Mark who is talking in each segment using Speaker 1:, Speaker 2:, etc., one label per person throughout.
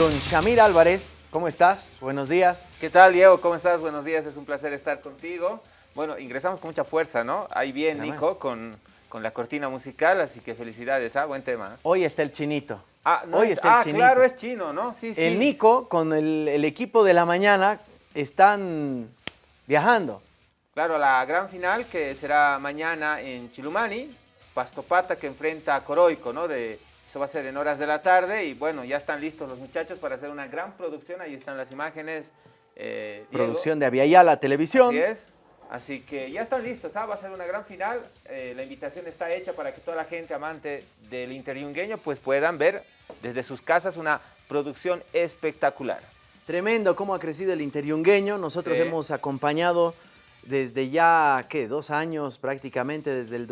Speaker 1: Don Shamir Álvarez, ¿cómo estás? Buenos días.
Speaker 2: ¿Qué tal, Diego? ¿Cómo estás? Buenos días, es un placer estar contigo. Bueno, ingresamos con mucha fuerza, ¿no? Ahí bien, Nico, con, con la cortina musical, así que felicidades, ¿ah? Buen tema.
Speaker 1: Hoy está el chinito.
Speaker 2: Ah, no Hoy está el ah, chinito. claro, es chino, ¿no?
Speaker 1: Sí, sí. El Nico con el, el equipo de la mañana están viajando.
Speaker 2: Claro, la gran final que será mañana en Chilumani, Pastopata que enfrenta a Coroico, ¿no? De, eso va a ser en horas de la tarde y bueno, ya están listos los muchachos para hacer una gran producción, ahí están las imágenes.
Speaker 1: Eh, producción de Aviala Televisión.
Speaker 2: Así es, así que ya están listos, ¿ah? va a ser una gran final, eh, la invitación está hecha para que toda la gente amante del interiungueño pues puedan ver desde sus casas una producción espectacular.
Speaker 1: Tremendo cómo ha crecido el interiungueño. Nosotros hemos acompañado desde ya, ¿qué? Dos años prácticamente, desde el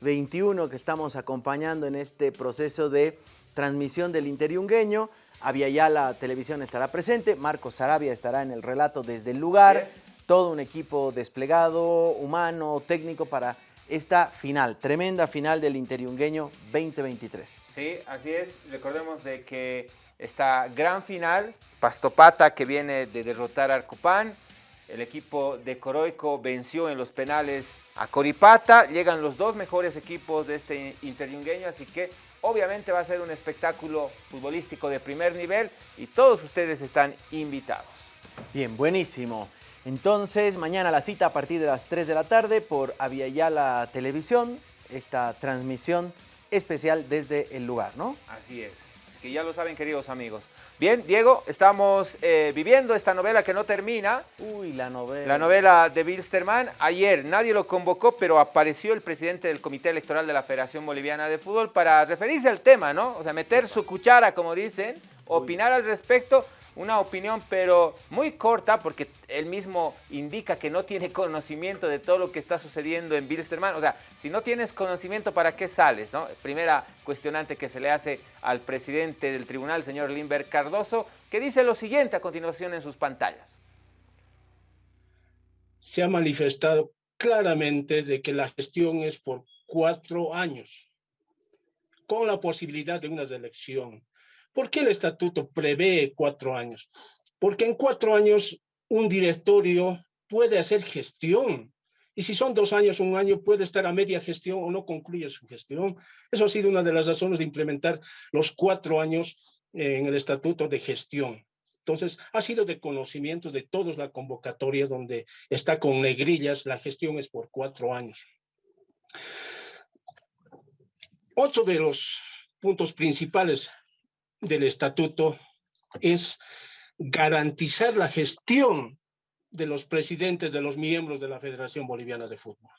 Speaker 1: 2021 que estamos acompañando en este proceso de transmisión del interiungueño. ya la Televisión estará presente, Marcos Sarabia estará en el relato desde el lugar. Todo un equipo desplegado, humano, técnico para esta final, tremenda final del Interiungueño 2023.
Speaker 2: Sí, así es. Recordemos de que esta gran final Pastopata que viene de derrotar a Arcopán. El equipo de Coroico venció en los penales a Coripata. Llegan los dos mejores equipos de este interyungueño, así que obviamente va a ser un espectáculo futbolístico de primer nivel y todos ustedes están invitados.
Speaker 1: Bien, buenísimo. Entonces, mañana la cita a partir de las 3 de la tarde por Aviala Televisión, esta transmisión especial desde el lugar, ¿no?
Speaker 2: Así es. Que ya lo saben, queridos amigos. Bien, Diego, estamos eh, viviendo esta novela que no termina.
Speaker 1: Uy, la novela.
Speaker 2: La novela de Bilsterman. Ayer nadie lo convocó, pero apareció el presidente del Comité Electoral de la Federación Boliviana de Fútbol para referirse al tema, ¿no? O sea, meter su cuchara, como dicen, opinar al respecto una opinión, pero muy corta, porque él mismo indica que no tiene conocimiento de todo lo que está sucediendo en Bilsterman. O sea, si no tienes conocimiento, ¿para qué sales? No? Primera cuestionante que se le hace al presidente del tribunal, señor Limber Cardoso, que dice lo siguiente a continuación en sus pantallas.
Speaker 3: Se ha manifestado claramente de que la gestión es por cuatro años, con la posibilidad de una elección ¿Por qué el estatuto prevé cuatro años? Porque en cuatro años un directorio puede hacer gestión. Y si son dos años, un año, puede estar a media gestión o no concluye su gestión. Eso ha sido una de las razones de implementar los cuatro años en el estatuto de gestión. Entonces, ha sido de conocimiento de todos la convocatoria donde está con negrillas, la gestión es por cuatro años. Ocho de los puntos principales del estatuto es garantizar la gestión de los presidentes de los miembros de la Federación Boliviana de Fútbol.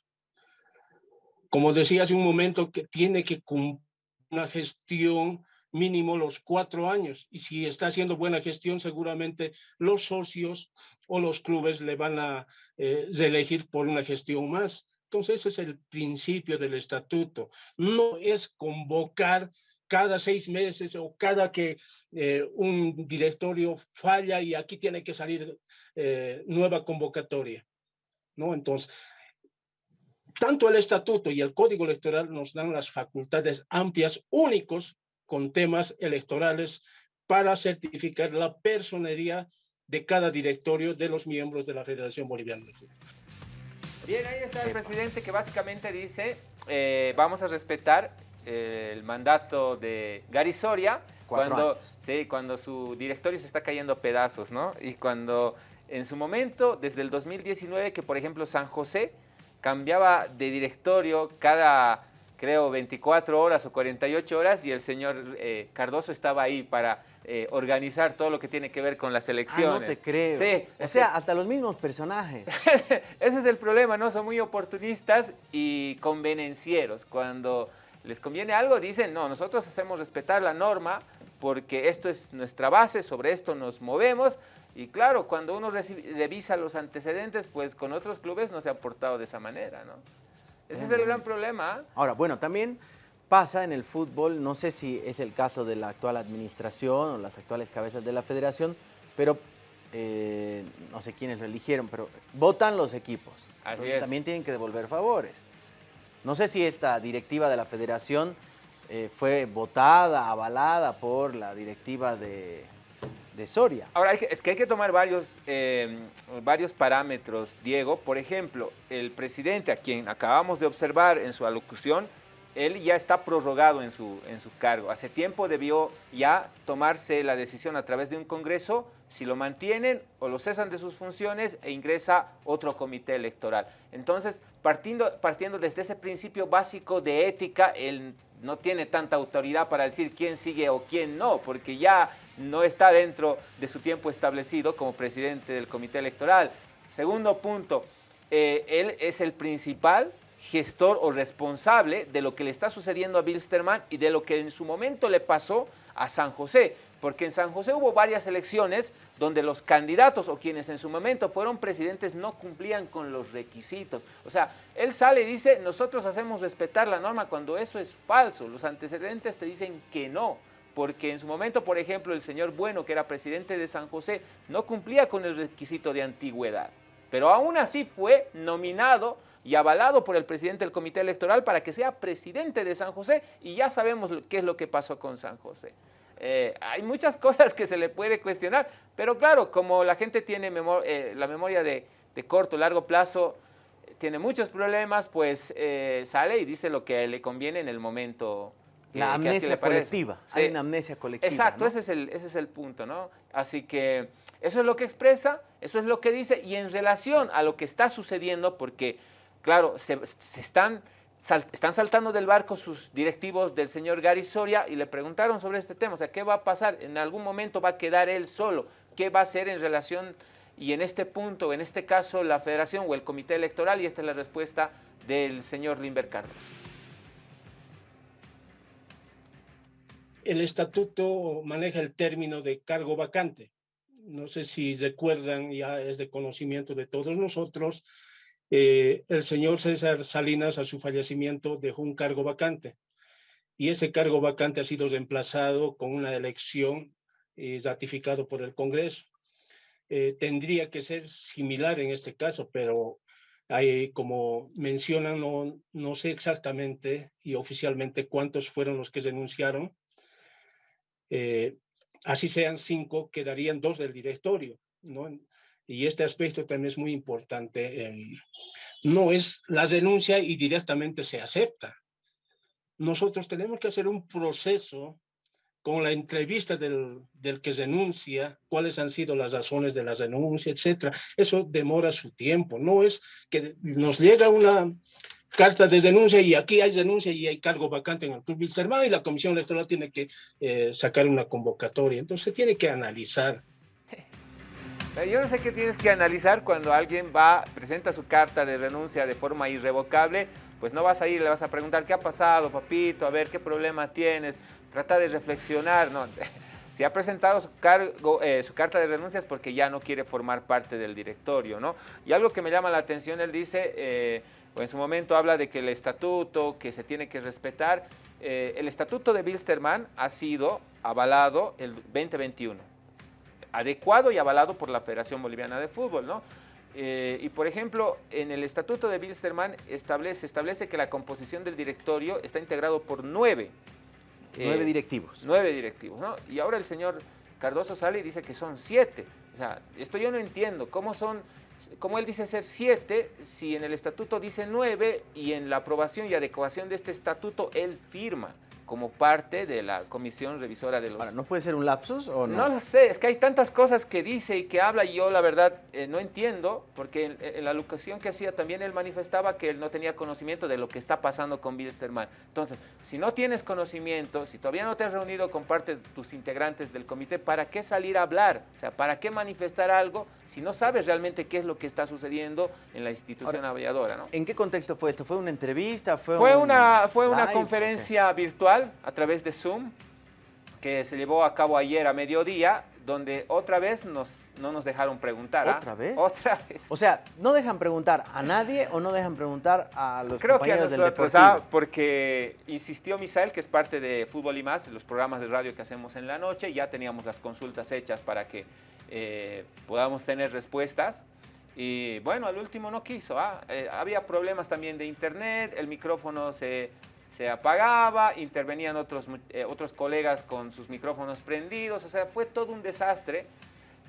Speaker 3: Como decía hace un momento, que tiene que cumplir una gestión mínimo los cuatro años y si está haciendo buena gestión seguramente los socios o los clubes le van a eh, reelegir por una gestión más. Entonces ese es el principio del estatuto. No es convocar cada seis meses o cada que eh, un directorio falla y aquí tiene que salir eh, nueva convocatoria. ¿no? Entonces, tanto el estatuto y el código electoral nos dan las facultades amplias, únicos, con temas electorales para certificar la personería de cada directorio de los miembros de la Federación Boliviana de Fútbol.
Speaker 2: Bien, ahí está el presidente que básicamente dice, eh, vamos a respetar el mandato de Gary Soria, cuando, sí, cuando su directorio se está cayendo a pedazos, ¿no? Y cuando en su momento, desde el 2019, que por ejemplo San José cambiaba de directorio cada, creo, 24 horas o 48 horas y el señor eh, Cardoso estaba ahí para eh, organizar todo lo que tiene que ver con las elecciones. Ah,
Speaker 1: no te creo. Sí, o sea, hasta los mismos personajes.
Speaker 2: Ese es el problema, ¿no? Son muy oportunistas y convenencieros. Cuando les conviene algo, dicen, no, nosotros hacemos respetar la norma porque esto es nuestra base, sobre esto nos movemos. Y claro, cuando uno revisa los antecedentes, pues con otros clubes no se ha portado de esa manera, ¿no? Ese es el gran problema. ¿ah?
Speaker 1: Ahora, bueno, también pasa en el fútbol, no sé si es el caso de la actual administración o las actuales cabezas de la federación, pero eh, no sé quiénes lo eligieron, pero votan los equipos. Así también tienen que devolver favores. No sé si esta directiva de la federación eh, fue votada, avalada por la directiva de, Soria.
Speaker 2: Ahora, es que hay que tomar varios, em, varios parámetros, Diego. Por ejemplo, el presidente, a quien acabamos de observar en su alocución, él ya está prorrogado en su, en su cargo. Hace tiempo debió ya tomarse la decisión a través de un congreso si lo mantienen o lo cesan de sus funciones e ingresa otro comité electoral. Entonces, partiendo, partiendo desde ese principio básico de ética, él no tiene tanta autoridad para decir quién sigue o quién no, porque ya no está dentro de su tiempo establecido como presidente del comité electoral. Segundo punto, eh, él es el principal gestor o responsable de lo que le está sucediendo a Bilsterman y de lo que en su momento le pasó a San José, porque en San José hubo varias elecciones donde los candidatos o quienes en su momento fueron presidentes no cumplían con los requisitos. O sea, él sale y dice, nosotros hacemos respetar la norma cuando eso es falso. Los antecedentes te dicen que no, porque en su momento, por ejemplo, el señor Bueno, que era presidente de San José, no cumplía con el requisito de antigüedad, pero aún así fue nominado y avalado por el presidente del comité electoral para que sea presidente de San José y ya sabemos qué es lo que pasó con San José. Eh, hay muchas cosas que se le puede cuestionar, pero claro, como la gente tiene eh, la memoria de, corto, largo plazo, tiene muchos problemas, pues eh, sale y dice lo que le conviene en el momento.
Speaker 1: la amnesia colectiva, hay una amnesia colectiva.
Speaker 2: Exacto, ese, es el, ese es el punto, ¿no? Así que eso es lo que expresa, eso es lo que dice, y en relación a lo que está sucediendo, porque claro, se, están, están saltando del barco sus directivos del señor Gary Soria y le preguntaron sobre este tema, o sea, ¿qué va a pasar? En algún momento va a quedar él solo, ¿qué va a hacer en relación y en este punto, en este caso, la federación o el comité electoral? Y esta es la respuesta del señor Limber Carlos.
Speaker 3: El estatuto maneja el término de cargo vacante. No sé si recuerdan, ya es de conocimiento de todos nosotros, eh, el señor César Salinas a su fallecimiento dejó un cargo vacante y ese cargo vacante ha sido reemplazado con una elección eh, ratificado por el Congreso. Eh, tendría que ser similar en este caso, pero hay, como mencionan, no, no sé exactamente y oficialmente cuántos fueron los que denunciaron. así sean cinco, quedarían dos del directorio, ¿no? Y este aspecto también es muy importante, em, no es la denuncia y directamente se acepta. Nosotros tenemos que hacer un proceso con la entrevista del, del, que denuncia, cuáles han sido las razones de la denuncia, etcétera. Eso demora su tiempo. No es que nos llega una carta de denuncia y aquí hay denuncia y hay cargo vacante en el Club Wilstermann y la Comisión Electoral tiene que eh, sacar una convocatoria. Entonces tiene que analizar
Speaker 2: yo no sé qué tienes que analizar cuando alguien va, presenta su carta de renuncia de forma irrevocable, pues no vas a ir, le vas a preguntar qué ha pasado, papito, a ver qué problema tienes, trata de reflexionar, ¿no? Si ha presentado su, eh, carta de renuncia es porque ya no quiere formar parte del directorio, ¿no? Y algo que me llama la atención, él dice, eh, o en su momento habla de que el estatuto, que se tiene que respetar, eh, el estatuto de Bilsterman ha sido avalado el 2021 adecuado y avalado por la Federación Boliviana de Fútbol, ¿no? Eh, y por ejemplo, en el estatuto de Bilsterman establece, establece que la composición del directorio está integrado por nueve.
Speaker 1: Nueve eh, directivos.
Speaker 2: Nueve directivos, ¿no? Y ahora el señor Cardoso sale y dice que son siete. O sea, esto yo no entiendo. ¿Cómo son, cómo él dice ser siete si en el estatuto dice nueve y en la aprobación y adecuación de este estatuto él firma? Como parte de la comisión revisora de los...
Speaker 1: Ahora, ¿no puede ser un lapsus o no?
Speaker 2: No lo sé, es que hay tantas cosas que dice y que habla y yo la verdad eh, no entiendo, porque en, la locución que hacía también él manifestaba que él no tenía conocimiento de lo que está pasando con Bilsterman. Entonces, si no tienes conocimiento, si todavía no te has reunido con parte de tus integrantes del comité, ¿para qué salir a hablar? O sea, ¿para qué manifestar algo si no sabes realmente qué es lo que está sucediendo en la institución aviadora? ¿no?
Speaker 1: ¿En qué contexto fue esto? ¿Fue una entrevista?
Speaker 2: ¿Fue, fue una, fue una conferencia virtual a través de Zoom que se llevó a cabo ayer a mediodía, donde otra vez nos, no nos dejaron preguntar.
Speaker 1: ¿ah? ¿Otra vez?
Speaker 2: Otra vez.
Speaker 1: O sea, ¿no dejan preguntar a nadie o no dejan preguntar a los
Speaker 2: Creo
Speaker 1: compañeros
Speaker 2: que a
Speaker 1: nosotros,
Speaker 2: del ¿ah? porque insistió Misael, que es parte de Fútbol y Más, los programas de radio que hacemos en la noche, ya teníamos las consultas hechas para que eh, podamos tener respuestas. Y bueno, al último no quiso. ¿ah? Eh, había problemas también de internet, el micrófono se se apagaba, intervenían otros, eh, otros colegas con sus micrófonos prendidos, o sea, fue todo un desastre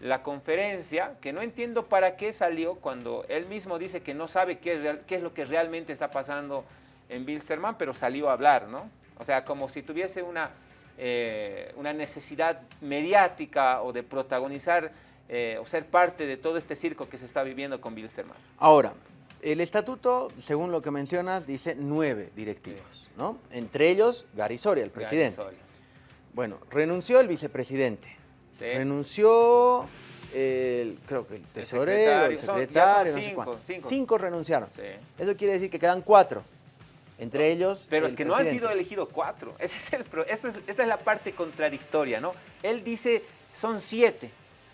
Speaker 2: la conferencia, que no entiendo para qué salió cuando él mismo dice que no sabe qué es, qué es lo que realmente está pasando en Bilsterman, pero salió a hablar, ¿no? O sea, como si tuviese una, eh, una necesidad mediática o de protagonizar eh, o ser parte de todo este circo que se está viviendo con Bilsterman.
Speaker 1: Ahora, el estatuto, según lo que mencionas, dice nueve directivos, ¿no? Entre ellos, Gary Soria, el presidente. Bueno, renunció el vicepresidente. Renunció el, creo que el tesorero, el secretario, no sé cuánto. Cinco. renunciaron. Eso quiere decir que quedan cuatro. Entre ellos.
Speaker 2: Pero es que no han sido elegidos cuatro. Ese es el, esta es la parte contradictoria, ¿no? Él dice son siete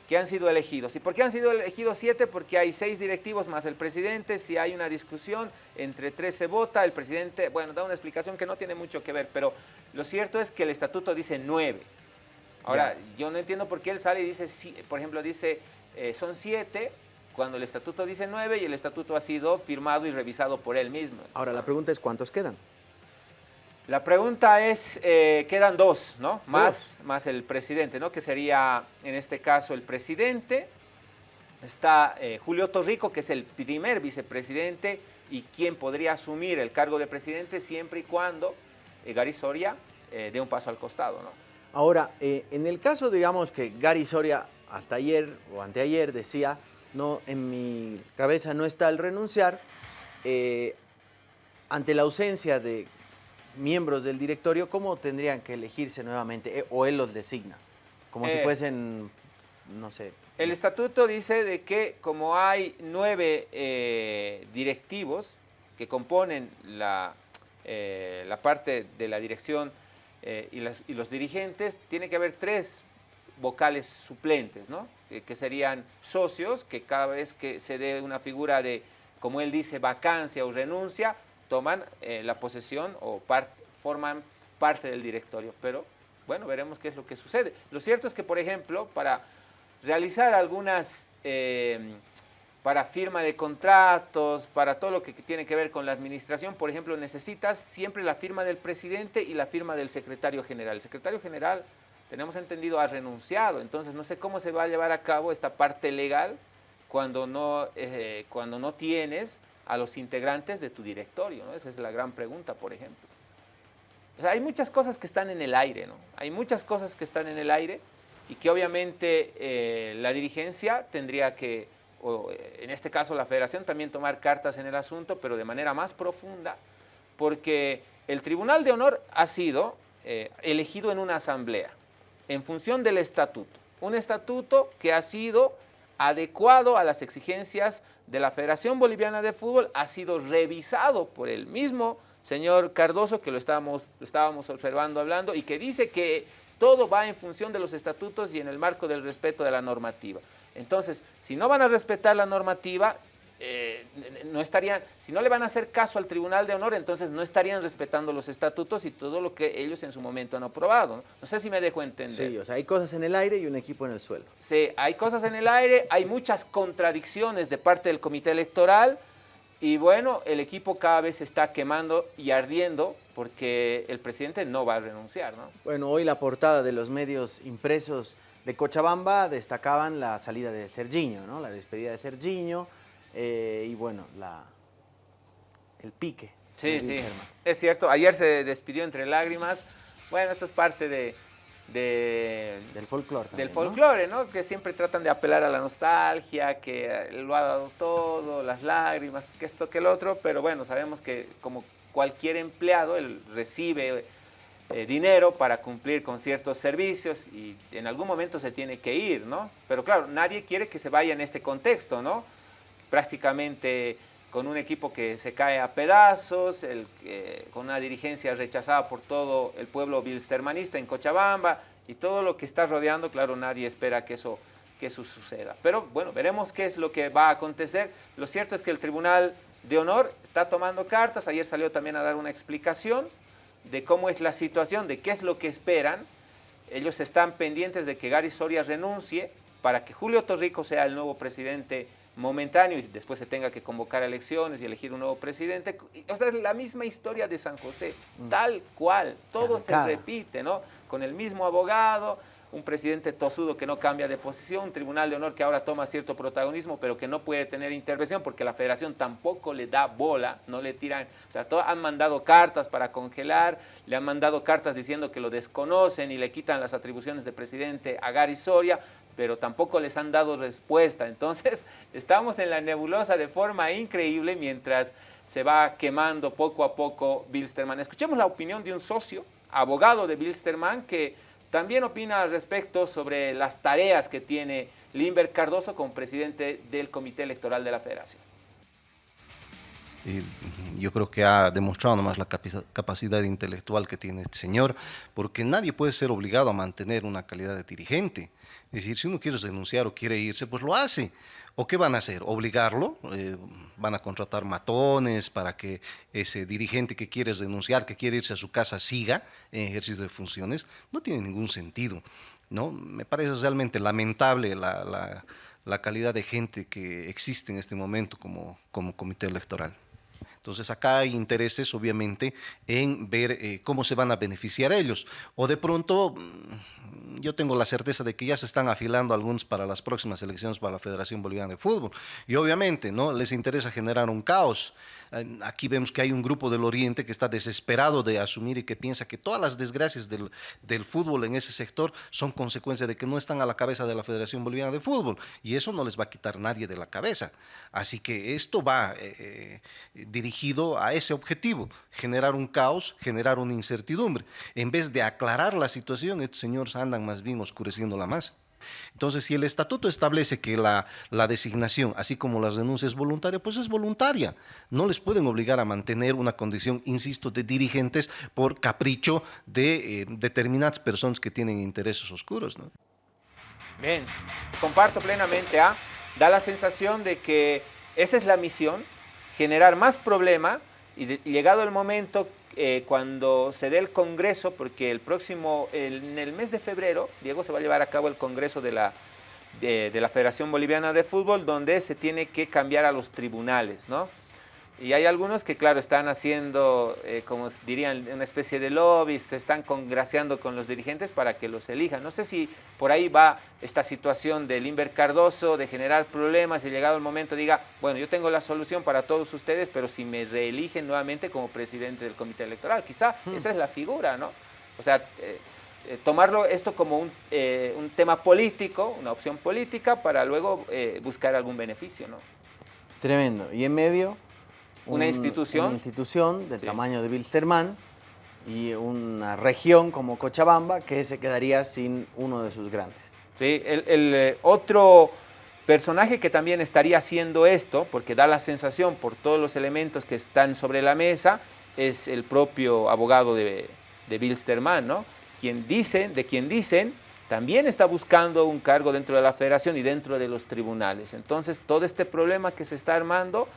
Speaker 2: que han sido elegidos. ¿Y por qué han sido elegidos siete? Porque hay seis directivos más el presidente. Si hay una discusión, entre tres se vota. El presidente, bueno, da una explicación que no tiene mucho que ver, pero lo cierto es que el estatuto dice nueve. Ahora, yo no entiendo por qué él sale y dice, por ejemplo, dice, eh, son siete, cuando el estatuto dice nueve y el estatuto ha sido firmado y revisado por él mismo.
Speaker 1: Ahora, la pregunta es, ¿cuántos quedan?
Speaker 2: La pregunta es, eh, quedan dos, ¿no? Más, más el presidente, ¿no? Que sería, en este caso, el presidente. Está eh, Julio Torrico, que es el primer vicepresidente y quien podría asumir el cargo de presidente siempre y cuando Gary Soria dé un paso al costado, ¿no?
Speaker 1: Ahora, eh, en el caso, digamos, que Gary Soria hasta ayer o anteayer decía, no, en mi cabeza no está el renunciar, eh, ante la ausencia de miembros del directorio, ¿cómo tendrían que elegirse nuevamente? Eh, ¿O él los designa? Como si fuesen, no sé.
Speaker 2: El estatuto dice de que como hay nueve directivos que componen la, la parte de la dirección eh, y, los dirigentes, tiene que haber tres vocales suplentes, ¿no? que serían socios, que cada vez que se dé una figura de, como él dice, vacancia o renuncia, toman eh, la posesión o forman parte del directorio. Pero bueno, veremos qué es lo que sucede. Lo cierto es que, por ejemplo, para realizar algunas eh, para firma de contratos, para todo lo que tiene que ver con la administración, por ejemplo, necesitas siempre la firma del presidente y la firma del secretario general. El secretario general, tenemos entendido, ha renunciado, entonces no sé cómo se va a llevar a cabo esta parte legal cuando no, eh, cuando no tienes a los integrantes de tu directorio, ¿no? Esa es la gran pregunta, por ejemplo. hay muchas cosas que están en el aire, ¿no? Hay muchas cosas que están en el aire y que obviamente eh, la dirigencia tendría que o eh, en este caso la federación, también tomar cartas en el asunto, pero de manera más profunda, porque el Tribunal de Honor ha sido eh, elegido en una asamblea, en función del estatuto. Un estatuto que ha sido adecuado a las exigencias de la Federación Boliviana de Fútbol, ha sido revisado por el mismo señor Cardoso, que lo estábamos, lo estábamos observando hablando, y que dice que todo va en función de los estatutos y en el marco del respeto de la normativa. Entonces, si no van a respetar la normativa, eh, no estarían, si no le van a hacer caso al Tribunal de Honor, entonces no estarían respetando los estatutos y todo lo que ellos en su momento han aprobado. No, sé si me dejo entender.
Speaker 1: Sí, o sea, hay cosas en el aire y un equipo en el suelo.
Speaker 2: Sí, hay cosas en el aire, hay muchas contradicciones de parte del comité electoral y bueno, el equipo cada vez se está quemando y ardiendo porque el presidente no va a renunciar, ¿no?
Speaker 1: Bueno, hoy la portada de los medios impresos de Cochabamba destacaban la salida de Sergiño, ¿no? la despedida de Sergiño eh, y bueno, la, el pique.
Speaker 2: Sí, sí, es cierto. Ayer se despidió entre lágrimas. Bueno, esto es parte de,
Speaker 1: del folclore.
Speaker 2: Del folclore, ¿no? Que siempre tratan de apelar a la nostalgia, que lo ha dado todo, las lágrimas, que esto, que el otro, pero bueno, sabemos que como cualquier empleado, él recibe eh, dinero para cumplir con ciertos servicios y en algún momento se tiene que ir, ¿no? Pero claro, nadie quiere que se vaya en este contexto, ¿no? Prácticamente con un equipo que se cae a pedazos, con una dirigencia rechazada por todo el pueblo bilstermanista en Cochabamba y todo lo que está rodeando, claro, nadie espera que eso, que eso suceda. Pero bueno, veremos qué es lo que va a acontecer. Lo cierto es que el Tribunal de Honor está tomando cartas, ayer salió también a dar una explicación, de cómo es la situación, de qué es lo que esperan. Ellos están pendientes de que Gary Soria renuncie para que Julio Torrico sea el nuevo presidente momentáneo y después se tenga que convocar elecciones y elegir un nuevo presidente. O sea, es la misma historia de San José, mm. tal cual, todo se repite, ¿no? Con el mismo abogado, un presidente tosudo que no cambia de posición, un tribunal de honor que ahora toma cierto protagonismo, pero que no puede tener intervención porque la federación tampoco le da bola, no le tiran, o sea, han mandado cartas para congelar, le han mandado cartas diciendo que lo desconocen y le quitan las atribuciones de presidente a Gary Soria, pero tampoco les han dado respuesta. Entonces, estamos en la nebulosa de forma increíble mientras se va quemando poco a poco Bilsterman. Escuchemos la opinión de un socio, abogado de Bilsterman, que también opina al respecto sobre las tareas que tiene Limber Cardoso como presidente del Comité Electoral de la Federación.
Speaker 4: Yo creo que ha demostrado nomás la capacidad intelectual que tiene este señor, porque nadie puede ser obligado a mantener una calidad de dirigente. Es decir, si uno quiere denunciar o quiere irse, pues lo hace. ¿O qué van a hacer? ¿Obligarlo? Eh, ¿Van a contratar matones para que ese dirigente que quiere denunciar, que quiere irse a su casa, siga en ejercicio de funciones? No tiene ningún sentido. ¿no? Me parece realmente lamentable la, calidad de gente que existe en este momento como, como comité electoral. Entonces acá hay intereses, obviamente, en ver eh, cómo se van a beneficiar ellos. O de pronto yo tengo la certeza de que ya se están afilando algunos para las próximas elecciones para la Federación Boliviana de Fútbol. Y obviamente, ¿no? Les interesa generar un caos. Aquí vemos que hay un grupo del Oriente que está desesperado de asumir y que piensa que todas las desgracias del, del fútbol en ese sector son consecuencia de que no están a la cabeza de la Federación Boliviana de Fútbol. Y eso no les va a quitar nadie de la cabeza. Así que esto va eh, eh, dirigido a ese objetivo, generar un caos, generar una incertidumbre. En vez de aclarar la situación, estos señores andan más bien oscureciéndola más. Entonces, si el estatuto establece que la, designación, así como las denuncias voluntarias, pues es voluntaria. No les pueden obligar a mantener una condición, insisto, de dirigentes por capricho de eh, determinadas personas que tienen intereses oscuros. ¿no?
Speaker 2: Bien, comparto plenamente. ¿ah? Da la sensación de que esa es la misión, generar más problema y llegado el momento eh, cuando se dé el Congreso, porque el próximo, en el mes de febrero, Diego, se va a llevar a cabo el Congreso de la, de la Federación Boliviana de Fútbol, donde se tiene que cambiar a los tribunales, ¿no? Y hay algunos que, claro, están haciendo, eh, como dirían, una especie de lobby, se están congraciando con los dirigentes para que los elijan. No sé si por ahí va esta situación del Inver Cardoso, de generar problemas y llegado el momento diga, bueno, yo tengo la solución para todos ustedes, pero si me reeligen nuevamente como presidente del comité electoral, quizá hmm. esa es la figura, ¿no? O sea, eh, eh, tomarlo esto como un, un, tema político, una opción política, para luego buscar algún beneficio, ¿no?
Speaker 1: Tremendo. ¿Y en medio?
Speaker 2: Una institución.
Speaker 1: Una institución del tamaño de Wilstermann y una región como Cochabamba que se quedaría sin uno de sus grandes.
Speaker 2: Sí, el, eh, otro personaje que también estaría haciendo esto, porque da la sensación por todos los elementos que están sobre la mesa, es el propio abogado de, de Bilsterman, ¿no? Quien dicen, de quien dicen, también está buscando un cargo dentro de la federación y dentro de los tribunales. Entonces, todo este problema que se está armando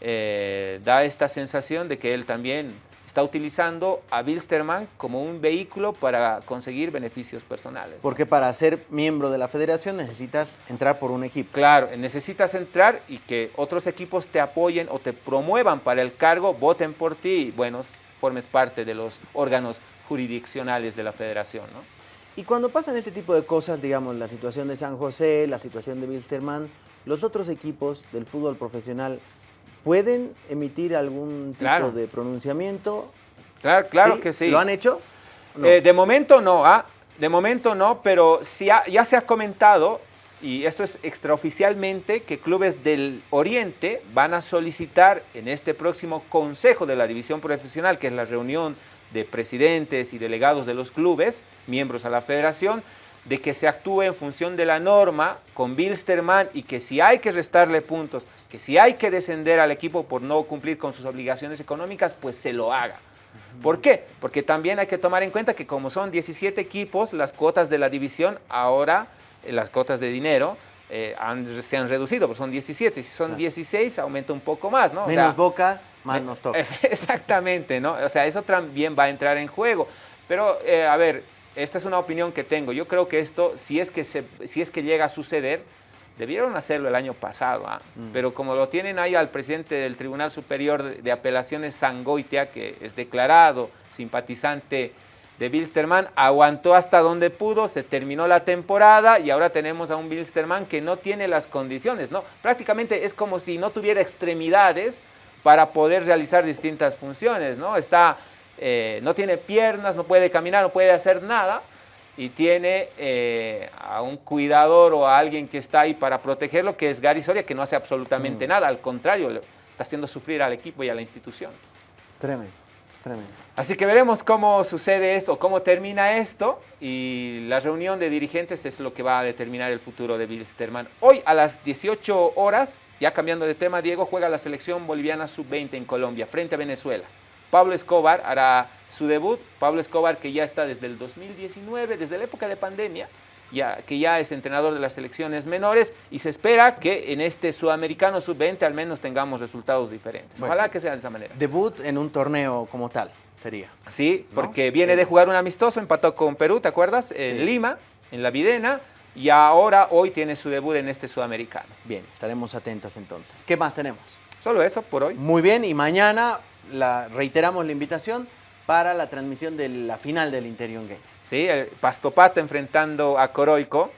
Speaker 2: eh, da esta sensación de que él también está utilizando a Bilsterman como un vehículo para conseguir beneficios personales.
Speaker 1: Porque para ser miembro de la federación necesitas entrar por un equipo.
Speaker 2: Claro, necesitas entrar y que otros equipos te apoyen o te promuevan para el cargo, voten por ti y, bueno, formes parte de los órganos jurisdiccionales de la federación, ¿no?
Speaker 1: Y cuando pasan este tipo de cosas, digamos, la situación de San José, la situación de Bilsterman, los otros equipos del fútbol profesional ¿Pueden emitir algún tipo de pronunciamiento?
Speaker 2: Claro, claro que sí.
Speaker 1: ¿Lo han hecho?
Speaker 2: Eh, de momento no, ¿ah? de momento no, pero ya se ha comentado, y esto es extraoficialmente, que clubes del Oriente van a solicitar en este próximo Consejo de la División Profesional, que es la reunión de presidentes y delegados de los clubes, miembros a la federación, de que se actúe en función de la norma con Bilsterman y que si hay que restarle puntos, que si hay que descender al equipo por no cumplir con sus obligaciones económicas, pues se lo haga. ¿Por qué? Porque también hay que tomar en cuenta que como son 17 equipos, las cuotas de la división ahora, eh, las cuotas de dinero, eh, se han reducido, porque son 17. Si son 16, aumenta un poco más, ¿no?
Speaker 1: Menos boca, más nos toca.
Speaker 2: exactamente, ¿no? O sea, eso también va a entrar en juego. Pero, eh, a ver, esta es una opinión que tengo. Yo creo que esto, si es que, si es que llega a suceder, Debieron hacerlo el año pasado, ¿ah? mm. pero como lo tienen ahí al presidente del Tribunal Superior de Apelaciones, Sangoitia, que es declarado simpatizante de Bilsterman, aguantó hasta donde pudo, se terminó la temporada y ahora tenemos a un Bilsterman que no tiene las condiciones, ¿no? Prácticamente es como si no tuviera extremidades para poder realizar distintas funciones, ¿no? Está, eh, no tiene piernas, no puede caminar, no puede hacer nada y tiene eh, a un cuidador o a alguien que está ahí para protegerlo, que es Gary Soria, que no hace absolutamente mm. nada, al contrario, está haciendo sufrir al equipo y a la institución.
Speaker 1: Tremendo, tremendo.
Speaker 2: Así que veremos cómo sucede esto, cómo termina esto y la reunión de dirigentes es lo que va a determinar el futuro de Bilsterman. Hoy a las 18 horas, ya cambiando de tema, Diego juega la selección boliviana sub-20 en Colombia frente a Venezuela. Pablo Escobar hará su debut. Pablo Escobar que ya está desde el 2019, desde la época de pandemia, ya, que ya es entrenador de las selecciones menores y se espera que en este sudamericano sub-20 al menos tengamos resultados diferentes. Ojalá que sea de esa manera.
Speaker 1: Debut en un torneo como tal sería.
Speaker 2: Sí, porque viene de jugar un amistoso, empató con Perú, ¿te acuerdas? En Lima, en la Videna. Y ahora, hoy tiene su debut en este sudamericano.
Speaker 1: Bien, estaremos atentos entonces. ¿Qué más tenemos?
Speaker 2: Solo eso por hoy.
Speaker 1: Muy bien, y mañana la, reiteramos la invitación para la transmisión de la final del Interior Game.
Speaker 2: Sí, el Pastopata enfrentando a Coroico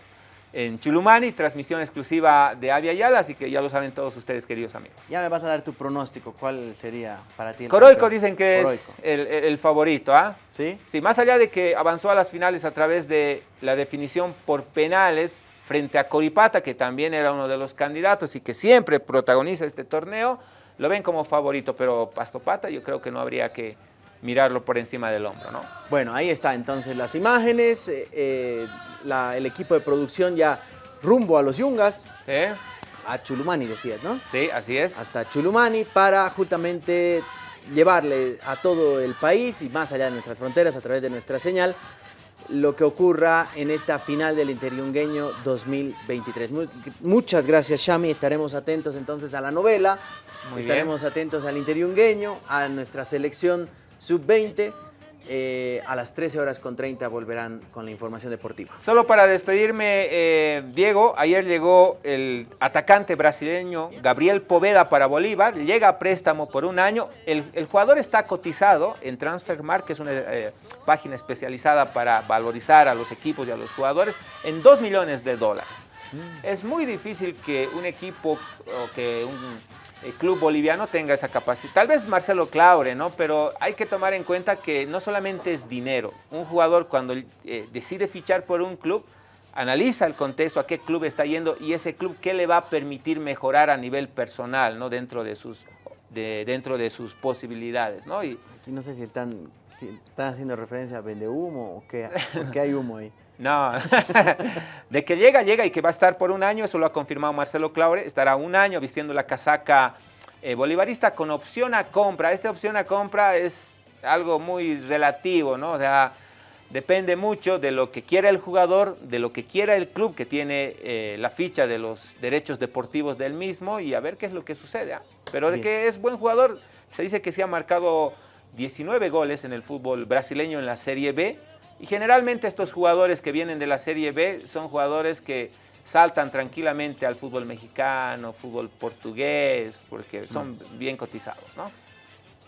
Speaker 2: en Chulumani, transmisión exclusiva de Avia Yala, así que ya lo saben todos ustedes, queridos amigos.
Speaker 1: Ya me vas a dar tu pronóstico, ¿cuál sería para ti?
Speaker 2: Coroico dicen que es el, favorito, ¿ah?
Speaker 1: ¿Sí?
Speaker 2: Sí, más allá de que avanzó a las finales a través de la definición por penales frente a Coripata, que también era uno de los candidatos y que siempre protagoniza este torneo, lo ven como favorito, pero Pastopata yo creo que no habría que mirarlo por encima del hombro, ¿no?
Speaker 1: Bueno, ahí está entonces las imágenes, eh, eh, el equipo de producción ya rumbo a los Yungas. A Chulumani decías, ¿no?
Speaker 2: Sí, así es.
Speaker 1: Hasta Chulumani para justamente llevarle a todo el país y más allá de nuestras fronteras a través de nuestra señal lo que ocurra en esta final del Interiungueño 2023. Muchas gracias, Shami. Estaremos atentos entonces a la novela. Estaremos atentos al Interiungueño, a nuestra selección sub-20 eh, a las 13 horas con 30 volverán con la información deportiva.
Speaker 2: Solo para despedirme, eh, Diego, ayer llegó el atacante brasileño Gabriel Poveda para Bolívar, llega a préstamo por un año, el, jugador está cotizado en Transfermarkt, que es una eh, página especializada para valorizar a los equipos y a los jugadores, en 2 millones de dólares. Mm. Es muy difícil que un equipo o que un el club boliviano tenga esa capacidad. Tal vez Marcelo Claure, ¿no? Pero hay que tomar en cuenta que no solamente es dinero. Un jugador cuando eh, decide fichar por un club, analiza el contexto, a qué club está yendo y ese club qué le va a permitir mejorar a nivel personal, ¿no? Dentro de sus, dentro de sus posibilidades, ¿no? Y,
Speaker 1: Aquí no sé si están, si están haciendo referencia a vende humo o qué, qué hay humo ahí.
Speaker 2: No, de que llega, llega y que va a estar por un año, eso lo ha confirmado Marcelo Claure, estará un año vistiendo la casaca eh, bolivarista con opción a compra. Esta opción a compra es algo muy relativo, ¿no? O sea, depende mucho de lo que quiera el jugador, de lo que quiera el club que tiene eh, la ficha de los derechos deportivos del mismo y a ver qué es lo que sucede. ¿ah? Pero de que es buen jugador, se dice que se ha marcado 19 goles en el fútbol brasileño en la Serie B, y generalmente estos jugadores que vienen de la Serie B son jugadores que saltan tranquilamente al fútbol mexicano, fútbol portugués, porque son bien cotizados, ¿no?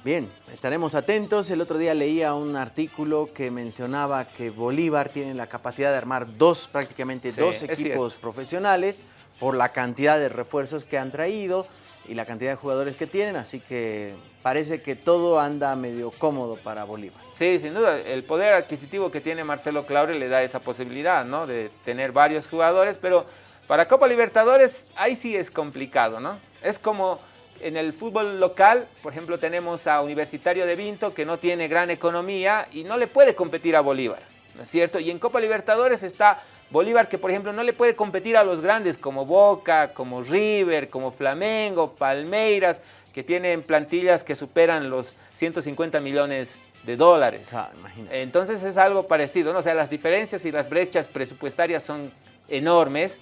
Speaker 1: Bien, estaremos atentos. El otro día leía un artículo que mencionaba que Bolívar tiene la capacidad de armar dos, prácticamente dos equipos profesionales por la cantidad de refuerzos que han traído y la cantidad de jugadores que tienen, así que parece que todo anda medio cómodo para Bolívar.
Speaker 2: Sí, sin duda, el poder adquisitivo que tiene Marcelo Claure le da esa posibilidad, ¿no? De tener varios jugadores, pero para Copa Libertadores ahí sí es complicado, ¿no? Es como en el fútbol local, por ejemplo, tenemos a Universitario de Vinto que no tiene gran economía y no le puede competir a Bolívar, ¿no es cierto? Y en Copa Libertadores está Bolívar que por ejemplo no le puede competir a los grandes como Boca, como River, como Flamengo, Palmeiras, que tienen plantillas que superan los 150 millones de dólares. Ah, Entonces es algo parecido, ¿no? O sea, las diferencias y las brechas presupuestarias son enormes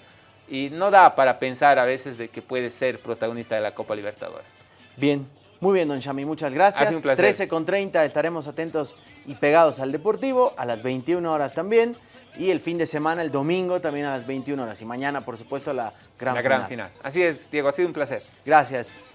Speaker 2: y no da para pensar a veces de que puede ser protagonista de la Copa Libertadores.
Speaker 1: Bien, Muy bien, don Shami, muchas gracias.
Speaker 2: Ha un placer.
Speaker 1: 13 con 30 estaremos atentos y pegados al Deportivo, a las 21 horas también. Y el fin de semana, el domingo, también a las 21 horas. Y mañana, por supuesto, la gran
Speaker 2: la
Speaker 1: final.
Speaker 2: gran final. Así es, Diego, ha sido un placer.
Speaker 1: Gracias.